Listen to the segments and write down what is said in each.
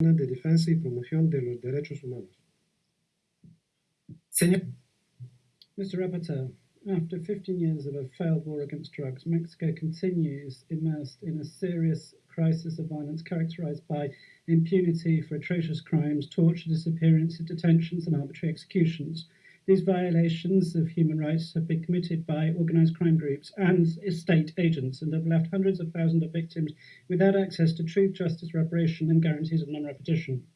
de defensa y promoción de los derechos humanos. Señor, Mr. Rapporteur, uh, after 15 years of a failed war against drugs, Mexico continues immersed in a serious crisis of violence characterized by impunity for atrocious crimes, torture, disappearances, detentions, and arbitrary executions. These violations of human rights have been committed by organized crime groups and state agents and have left hundreds of thousands of victims without access to truth, justice, reparation, and guarantees of non repetition.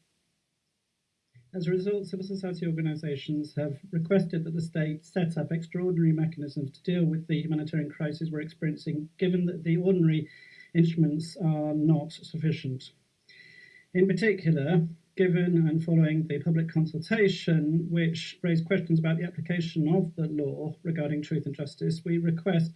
As a result, civil society organizations have requested that the state set up extraordinary mechanisms to deal with the humanitarian crisis we're experiencing, given that the ordinary instruments are not sufficient. In particular, given and following the public consultation, which raised questions about the application of the law regarding truth and justice, we request,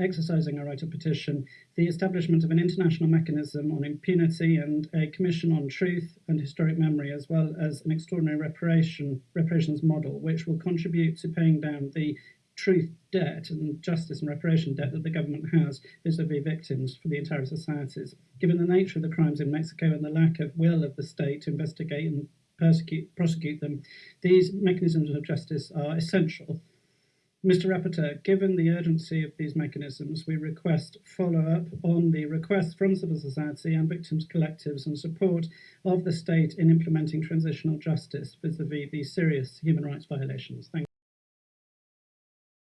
exercising our right of petition, the establishment of an international mechanism on impunity and a commission on truth and historic memory, as well as an extraordinary reparation, reparations model, which will contribute to paying down the truth debt and justice and reparation debt that the government has vis-a-vis victims for the entire societies. Given the nature of the crimes in Mexico and the lack of will of the state to investigate and persecute, prosecute them, these mechanisms of justice are essential. Mr. Rapporteur, given the urgency of these mechanisms, we request follow-up on the requests from civil society and victims collectives and support of the state in implementing transitional justice vis-a-vis these serious human rights violations. Thank